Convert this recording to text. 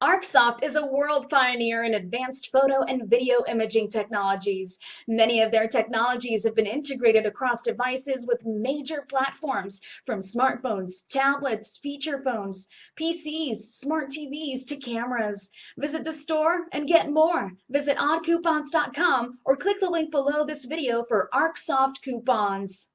Arcsoft is a world pioneer in advanced photo and video imaging technologies. Many of their technologies have been integrated across devices with major platforms from smartphones, tablets, feature phones, PCs, smart TVs to cameras. Visit the store and get more. Visit oddcoupons.com or click the link below this video for Arcsoft coupons.